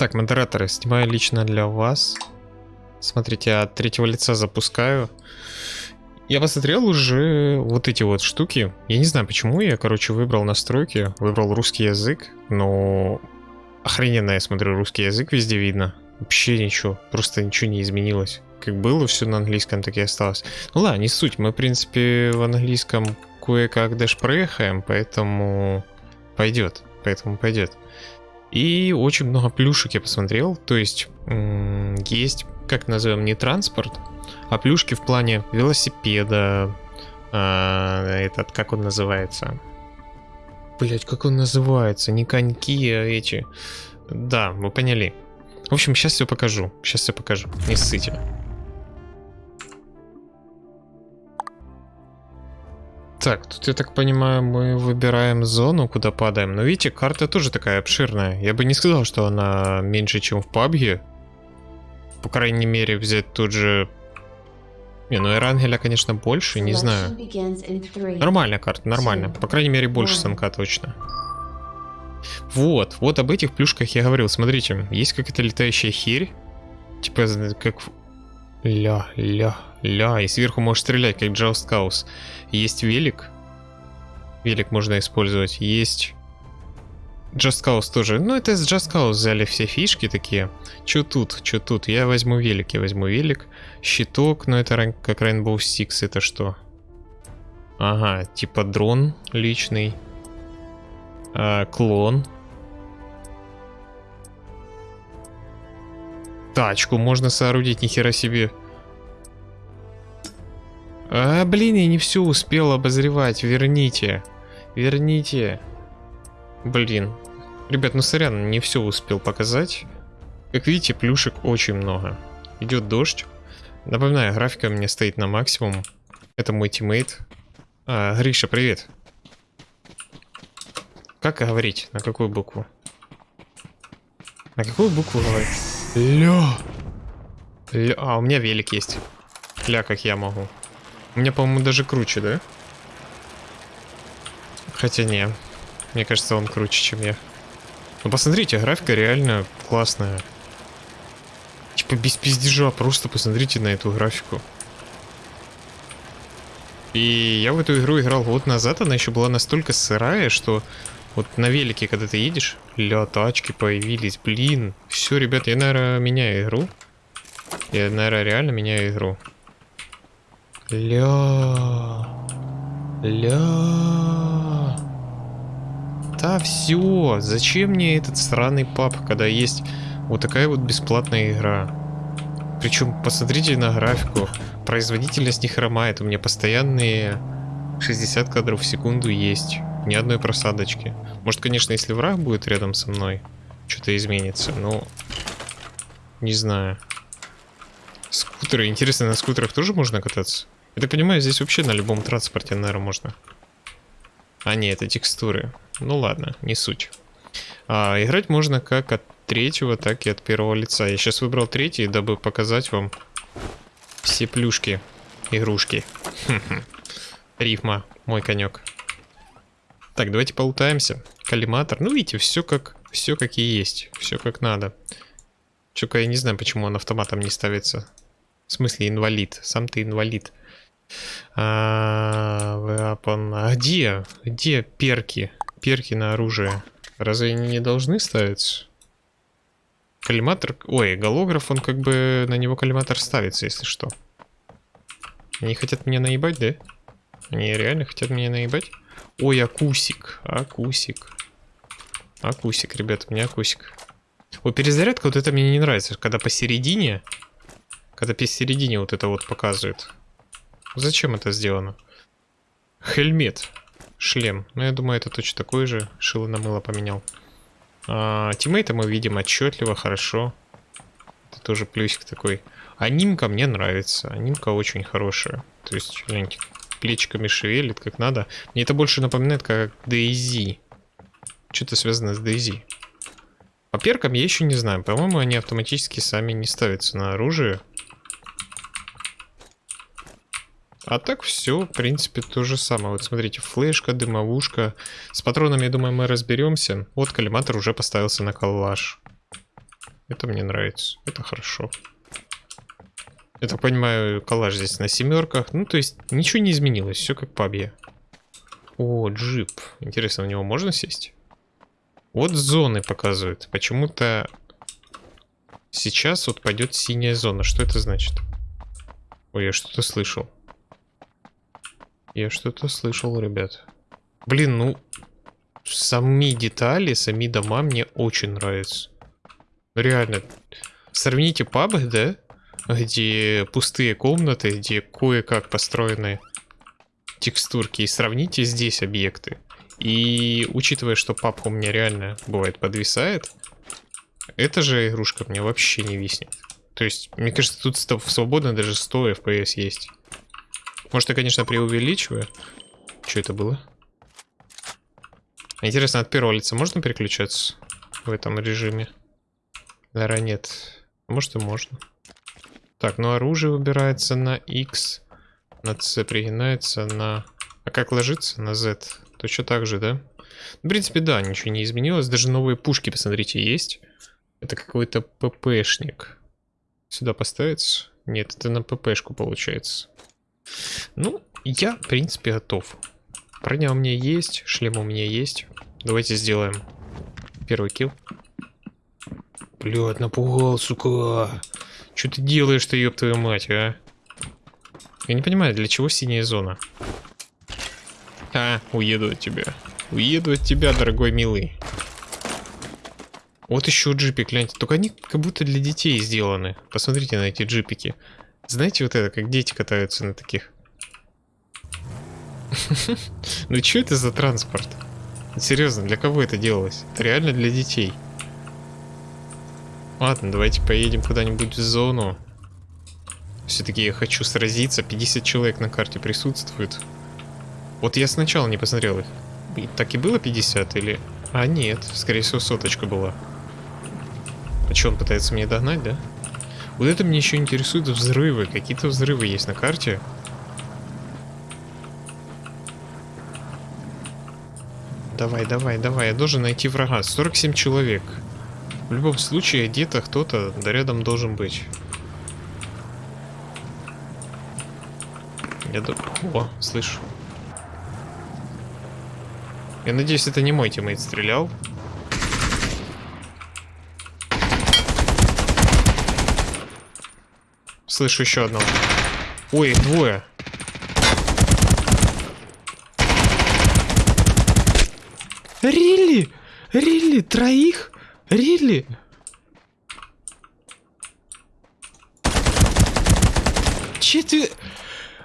Так, модераторы, снимаю лично для вас. Смотрите, от третьего лица запускаю. Я посмотрел уже вот эти вот штуки. Я не знаю, почему я, короче, выбрал настройки, выбрал русский язык, но охрененно я смотрю, русский язык везде видно. Вообще ничего, просто ничего не изменилось. Как было все на английском, так и осталось. Ну ладно, не суть, мы, в принципе, в английском кое-как даже проехаем, поэтому пойдет, поэтому пойдет. И очень много плюшек я посмотрел, то есть есть, как назовем, не транспорт, а плюшки в плане велосипеда, а, этот, как он называется? Блять, как он называется? Не коньки, а эти. Да, вы поняли. В общем, сейчас все покажу. Сейчас все покажу. Не ссыте. Так, тут, я так понимаю, мы выбираем зону, куда падаем. Но видите, карта тоже такая обширная. Я бы не сказал, что она меньше, чем в PUBG. По крайней мере, взять тут же... Не, ну Эрангеля, конечно, больше, не знаю. Нормальная карта, нормально. По крайней мере, больше самка точно. Вот, вот об этих плюшках я говорил. Смотрите, есть какая-то летающая херь. Типа, как... Ля, ля, ля. И сверху можешь стрелять, как Джаust Каус. Есть велик. Велик можно использовать. Есть... Just Cause тоже. Ну, это из Just Cause взяли все фишки такие. Чё тут, чё тут? Я возьму велик, я возьму велик. Щиток, но это как Rainbow Six, это что? Ага, типа дрон личный. А, клон. Тачку можно соорудить, нихера себе. А, блин, я не все успел обозревать. Верните. Верните. Блин. Ребят, ну сорян, не все успел показать. Как видите, плюшек очень много. Идет дождь. Напоминаю, графика у меня стоит на максимум. Это мой тиммейт. А, Гриша, привет. Как говорить? На какую букву? На какую букву говорить? Ля. Ля. А, у меня велик есть. Ля, как я могу. Меня, по-моему, даже круче, да? Хотя не. Мне кажется, он круче, чем я. Ну, посмотрите, графика реально классная. Типа без пиздежа, просто посмотрите на эту графику. И я в эту игру играл год назад, она еще была настолько сырая, что вот на велике, когда ты едешь, ля, тачки появились, блин. Все, ребят, я, наверное, меняю игру. Я, наверное, реально меняю игру. Ля. Ля. Да все, зачем мне этот странный пап, когда есть вот такая вот бесплатная игра? Причем, посмотрите на графику, производительность не хромает, у меня постоянные 60 кадров в секунду есть, ни одной просадочки. Может, конечно, если враг будет рядом со мной, что-то изменится, но не знаю. Скутеры, интересно, на скутерах тоже можно кататься? Я так понимаю, здесь вообще на любом транспорте, наверное, можно. А, нет, это текстуры. Ну ладно, не суть. А, играть можно как от третьего, так и от первого лица. Я сейчас выбрал третий, дабы показать вам все плюшки, игрушки. Рифма, мой конек. Так, давайте полутаемся. Коллиматор. Ну, видите, все как, все как и есть. Все как надо. Чё-ка я не знаю, почему он автоматом не ставится. В смысле, инвалид. Сам ты инвалид. А, а где? Где перки? Перки на оружие. Разве они не должны ставиться? Коллиматор... Ой, голограф, он как бы... На него коллиматор ставится, если что. Они хотят меня наебать, да? Они реально хотят меня наебать? Ой, акусик. Акусик. Акусик, ребят, у меня акусик. Ой, перезарядка, вот это мне не нравится. Когда посередине... Когда посередине вот это вот показывает. Зачем это сделано? Хельмет. Шлем. Ну, я думаю, это точно такой же. Шило на мыло поменял. А, тиммейта мы видим отчетливо, хорошо. Это тоже плюсик такой. Анимка мне нравится. Анимка очень хорошая. То есть, гляньте, плечиками шевелит как надо. Мне это больше напоминает как Дейзи. Что-то связано с Дейзи. По перкам я еще не знаю. По-моему, они автоматически сами не ставятся на оружие. А так все, в принципе, то же самое. Вот смотрите, флешка, дымовушка. С патронами, я думаю, мы разберемся. Вот коллиматор уже поставился на коллаж. Это мне нравится. Это хорошо. Я так понимаю, коллаж здесь на семерках. Ну, то есть, ничего не изменилось. Все как пабье. О, джип. Интересно, в него можно сесть? Вот зоны показывают. Почему-то сейчас вот пойдет синяя зона. Что это значит? Ой, я что-то слышал. Я что-то слышал, ребят. Блин, ну... Сами детали, сами дома мне очень нравятся. Реально. Сравните пабы, да? Где пустые комнаты, где кое-как построены текстурки. И сравните здесь объекты. И учитывая, что папка у меня реально бывает подвисает, эта же игрушка мне вообще не виснет. То есть, мне кажется, тут свободно даже 100 FPS есть. Может, я, конечно, преувеличиваю. Что это было? Интересно, от первого лица можно переключаться в этом режиме? Наверное, нет. Может и можно. Так, ну оружие выбирается на X, на C пригинается, на... А как ложится? На Z. Точно так же, да? В принципе, да, ничего не изменилось. Даже новые пушки, посмотрите, есть. Это какой-то ППшник. Сюда поставится? Нет, это на ППшку получается. Ну, я, в принципе, готов. Броня у меня есть, шлем у меня есть. Давайте сделаем первый килл. Блядь, напугал, сука. Что ты делаешь-то, ёб твою мать, а? Я не понимаю, для чего синяя зона? А, уеду от тебя. Уеду от тебя, дорогой милый. Вот еще джипик, гляньте. Только они как будто для детей сделаны. Посмотрите на эти джипики. Знаете вот это, как дети катаются на таких? Ну что это за транспорт? Серьезно, для кого это делалось? Это реально для детей. Ладно, давайте поедем куда-нибудь в зону. Все-таки я хочу сразиться. 50 человек на карте присутствует. Вот я сначала не посмотрел их. Так и было 50 или... А нет, скорее всего соточка была. А что, он пытается меня догнать, да? Вот это мне еще интересует взрывы. Какие-то взрывы есть на карте. Давай, давай, давай. Я должен найти врага. 47 человек. В любом случае, где-то кто-то да рядом должен быть. Я ду... О, слышу. Я надеюсь, это не мой тиммейт стрелял. Слышу еще одного. Ой, двое. Рилли? Рилли? Троих? Рилли? Четвер...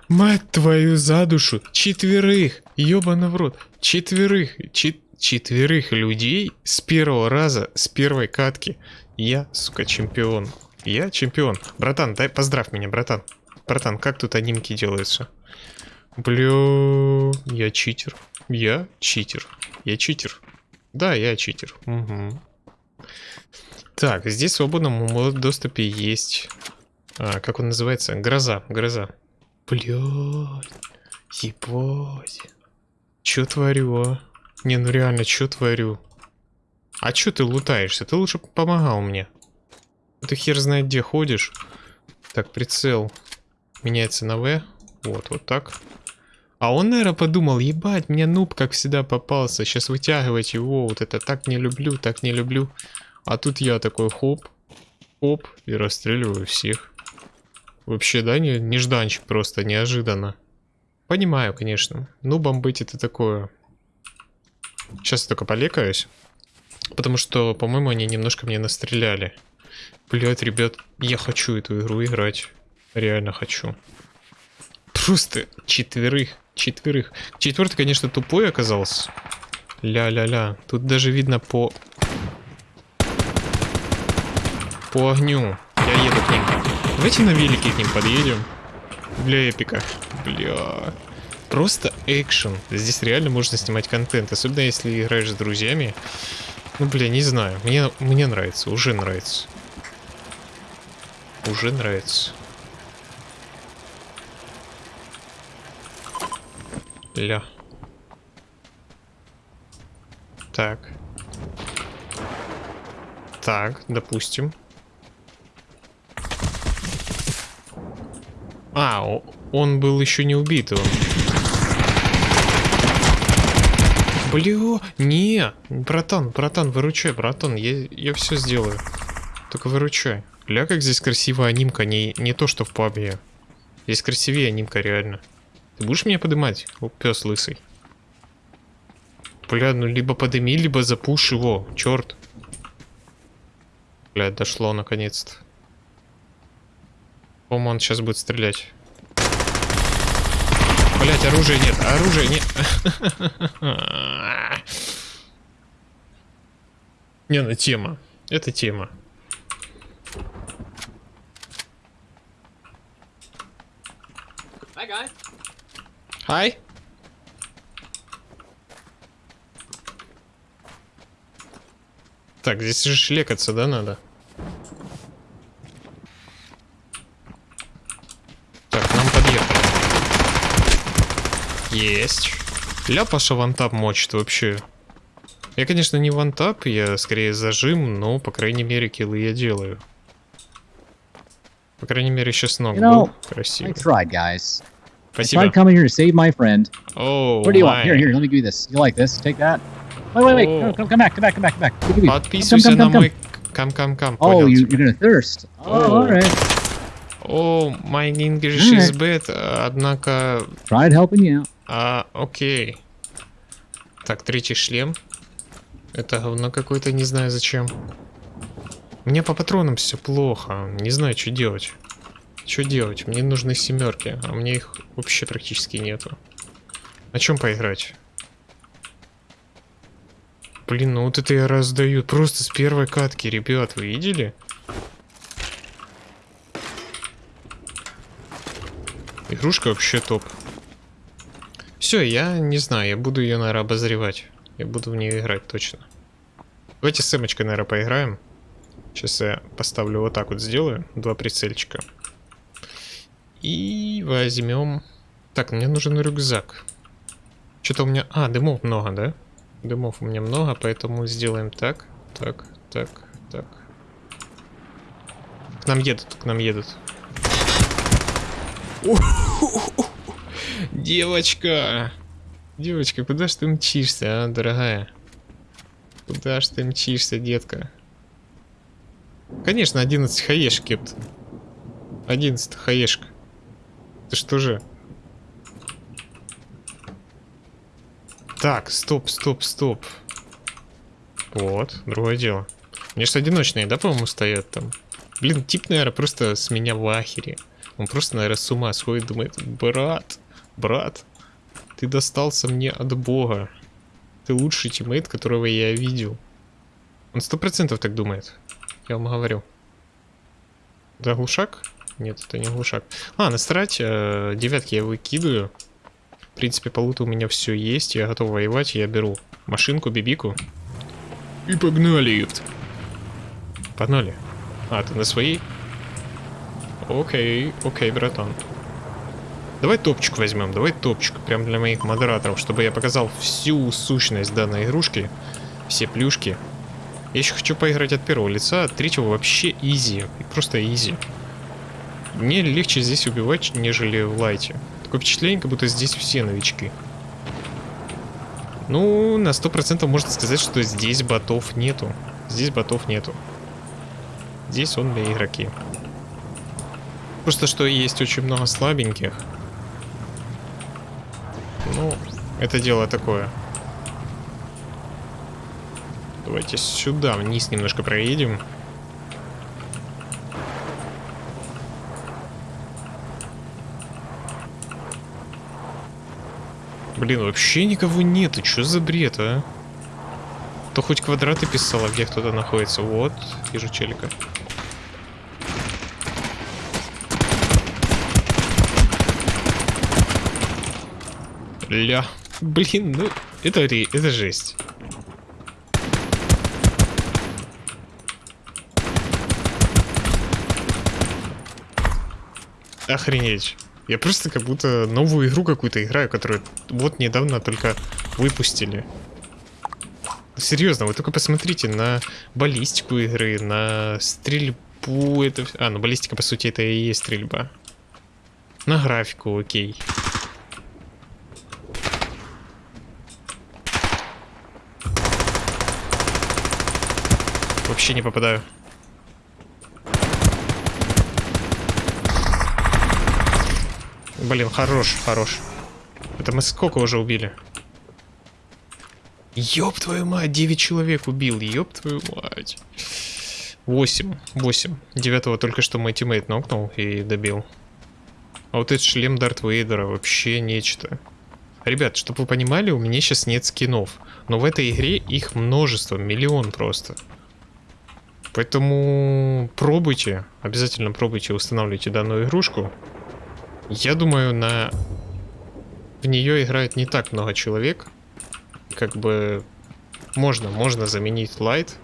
Мать твою за душу. Четверых. Ёбана в рот. Четверых. Чет... Четверых людей с первого раза, с первой катки. Я, сука, чемпион. Я чемпион. Братан, дай поздравь меня, братан. Братан, как тут анимки делаются? Блю, я читер. Я читер. Я читер. Да, я читер. Угу. Так, здесь в свободном доступе есть... А, как он называется? Гроза, гроза. Блядь. Ебать. Чё творю, а? Не, ну реально, чё творю? А чё ты лутаешься? Ты лучше помогал мне. Ты хер знает где ходишь. Так, прицел меняется на В. Вот, вот так. А он, наверное, подумал, ебать, мне нуб, как всегда, попался. Сейчас вытягивать его, вот это так не люблю, так не люблю. А тут я такой хоп, хоп, и расстреливаю всех. Вообще, да, не, нежданчик просто, неожиданно. Понимаю, конечно. Нубом быть это такое. Сейчас я только полекаюсь. Потому что, по-моему, они немножко мне настреляли. Блять, ребят, я хочу эту игру играть. Реально хочу. Просто четверых, четверых. Четвертый, конечно, тупой оказался. Ля-ля-ля. Тут даже видно по... По огню. Я еду к ним. Давайте на велике к ним подъедем. Для эпика. Бля. Просто экшен. Здесь реально можно снимать контент. Особенно если играешь с друзьями. Ну, бля, не знаю. Мне, мне нравится. Уже нравится. Уже нравится. Ля. Так. Так, допустим. А, он был еще не убит. Он. Блин, не, братан, братан, выручай, братан, я, я все сделаю. Только выручай. Ля, как здесь красивая анимка, не, не то, что в пабе. Здесь красивее анимка, реально. Ты будешь меня поднимать? О, пес лысый. Бля, ну либо подыми, либо запушь его, черт. Бля, дошло наконец-то. По-моему, он сейчас будет стрелять. Блять, оружия нет, оружия нет. Не, ну тема. Это тема. Хай. Так, здесь же шлекаться, да, надо? Так, нам подъехали. Есть. Ляпаша вантап мочит вообще. Я, конечно, не вантап, я скорее зажим, но, по крайней мере, киллы я делаю. По крайней мере, сейчас ног You know, был. Красиво. I tried, guys. I Спасибо. tried coming here to save my friend. О, What do you want? май. Here, here, let me give you this. You like this? Take that. Wait, wait, wait. Oh. Come, come back, come back, come back, come back. Подписывайся Come, come, на come, come. мой кам-кам-кам. Oh, you, you're gonna thirst. Oh, Oh. all right. О, my English is Alright. bad, а, однако... Tried helping you out. А, окей. Так, третий шлем. Это говно какое-то, не знаю зачем. У меня по патронам все плохо. Не знаю, что делать. Что делать? Мне нужны семерки, а мне их вообще практически нету. На чем поиграть? Блин, ну вот это я раздаю. Просто с первой катки, ребят, вы видели? Игрушка вообще топ. Все, я не знаю, я буду ее, наверное, обозревать. Я буду в нее играть точно. Давайте с Эмочкой, наверное, поиграем. Сейчас я поставлю вот так вот сделаю. Два прицельчика. И возьмем... Так, мне нужен рюкзак. Что-то у меня... А, дымов много, да? Дымов у меня много, поэтому сделаем так, так, так, так. К нам едут, к нам едут. Девочка! Девочка, куда ж ты мчишься, а, дорогая? Куда ж ты мчишься, детка? Конечно, 11 хаеш, кепт. 11 хаешка. Ты что же? Так, стоп, стоп, стоп. Вот, другое дело. Мне же одиночные, да, по-моему, стоят там? Блин, тип, наверное, просто с меня в ахере. Он просто, наверное, с ума сходит, думает, брат, брат, ты достался мне от бога. Ты лучший тиммейт, которого я видел. Он сто процентов так думает. Я вам говорю. Да, глушак? Нет, это не глушак. А, насрать, э, девятки я выкидываю. В принципе, по луту у меня все есть, я готов воевать, я беру машинку, бибику. И погнали. Погнали. А, ты на своей? Окей, окей, братан. Давай топчик возьмем, давай топчик, прям для моих модераторов, чтобы я показал всю сущность данной игрушки, все плюшки. Я еще хочу поиграть от первого лица, от третьего вообще изи, просто изи. Мне легче здесь убивать, нежели в лайте. Такое впечатление, как будто здесь все новички. Ну, на сто процентов можно сказать, что здесь ботов нету. Здесь ботов нету. Здесь он для игроки. Просто что есть очень много слабеньких. Ну, это дело такое. Давайте сюда, вниз немножко проедем. Блин, вообще никого нету. Что за бред, а? То хоть квадраты писала, где кто-то находится. Вот, вижу челика. Ля. Блин, ну, это, это жесть. Охренеть. Я просто как будто новую игру какую-то играю, которую вот недавно только выпустили. Серьезно, вы только посмотрите на баллистику игры, на стрельбу. Это... А, ну баллистика, по сути, это и есть стрельба. На графику, окей. Вообще не попадаю. Блин, хорош, хорош. Это мы сколько уже убили? Ёб твою мать, 9 человек убил, ёб твою мать. 8, 8. Девятого только что мой тиммейт нокнул и добил. А вот этот шлем Дарт Вейдера вообще нечто. Ребят, чтобы вы понимали, у меня сейчас нет скинов. Но в этой игре их множество, миллион просто. Поэтому пробуйте, обязательно пробуйте, устанавливайте данную игрушку. Я думаю, на... В нее играет не так много человек. Как бы можно, можно заменить лайт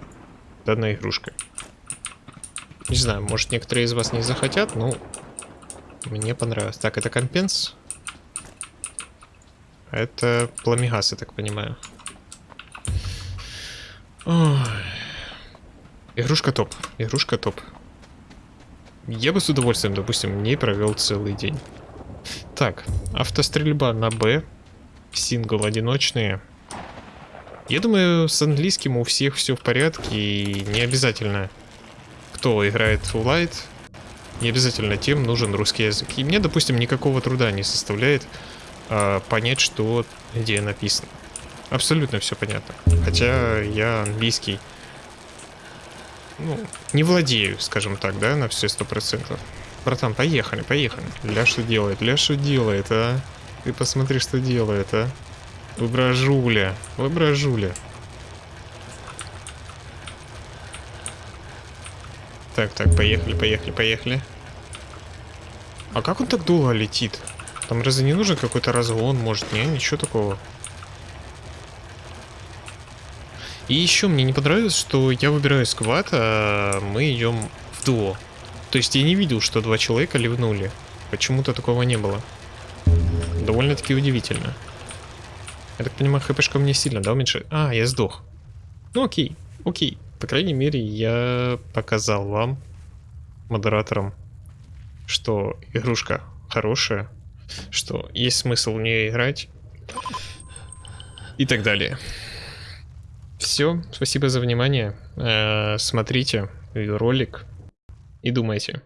данной игрушкой. Не знаю, может некоторые из вас не захотят, но мне понравилось. Так, это компенс. Это пламегас, я так понимаю. Ой. Игрушка топ. Игрушка топ. Я бы с удовольствием, допустим, не провел целый день. Так, автострельба на Б. Сингл одиночные. Я думаю, с английским у всех все в порядке и не обязательно, кто играет в Light, не обязательно тем нужен русский язык. И мне, допустим, никакого труда не составляет а, понять, что где написано. Абсолютно все понятно. Хотя я английский ну, не владею, скажем так, да, на все сто процентов. Братан, поехали, поехали. Ля что делает? Ля что делает, а? Ты посмотри, что делает, а? Выбражуля, выбражуля. Так, так, поехали, поехали, поехали. А как он так долго летит? Там разве не нужен какой-то разгон, может? Не, ничего такого. И еще мне не понравилось, что я выбираю сквад, а мы идем в дуо. То есть я не видел, что два человека ливнули. Почему-то такого не было. Довольно-таки удивительно. Я так понимаю, хпшка мне сильно, да, уменьшает? А, я сдох. Ну окей, окей. По крайней мере, я показал вам, модераторам, что игрушка хорошая, что есть смысл в нее играть и так далее. Все, спасибо за внимание. Э, смотрите ролик и думайте.